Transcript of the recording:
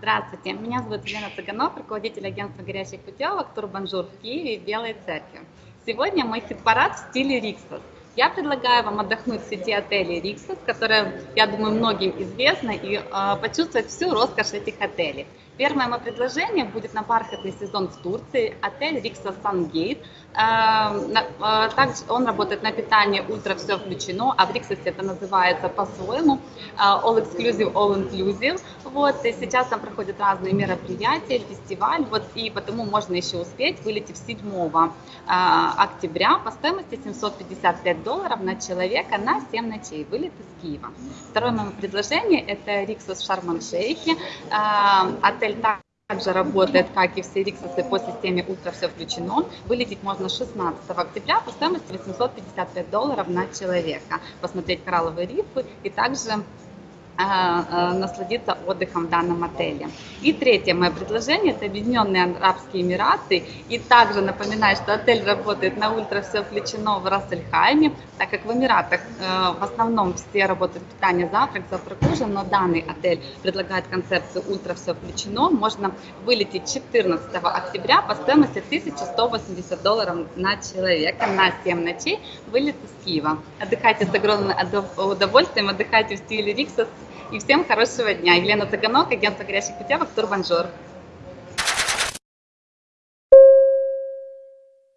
Здравствуйте, меня зовут Елена Цыганова, руководитель агентства горящих путевок Турбанжур в Киеве и Белой Церкви. Сегодня мой хит-парад в стиле Риксос. Я предлагаю вам отдохнуть в сети отелей Риксос, которая, я думаю, многим известна, и э, почувствовать всю роскошь этих отелей. Первое мое предложение будет на бархатный сезон в Турции, отель Rixos Sungate. Также он работает на питание, ультра все включено, а в Риксосе это называется по-своему а, All Exclusive, All Inclusive. Вот, и сейчас там проходят разные мероприятия, фестиваль, вот, и потому можно еще успеть, вылетев 7 а, октября по стоимости 755 долларов на человека на 7 ночей, вылет из Киева. Второе мое предложение это Риксос Шарман-Шейхи, а, отель Отель также работает, как и все Риксосы по системе «Ультра все включено». Вылететь можно 16 октября по стоимости 855 долларов на человека. Посмотреть коралловые рифы и также насладиться отдыхом в данном отеле. И третье мое предложение – это Объединенные Арабские Эмираты. И также напоминаю, что отель работает на ультра все включено в Рассельхайме, так как в Эмиратах э, в основном все работают питание, завтрак, завтрак, ужин, но данный отель предлагает концепцию ультра все включено. Можно вылететь 14 октября по стоимости 1180 долларов на человека на 7 ночей, вылет из Киева. Отдыхайте с огромным удовольствием, отдыхайте в стиле Риксос, и всем хорошего дня. Елена Цыганок, агентство горящих путевок Турбанжор.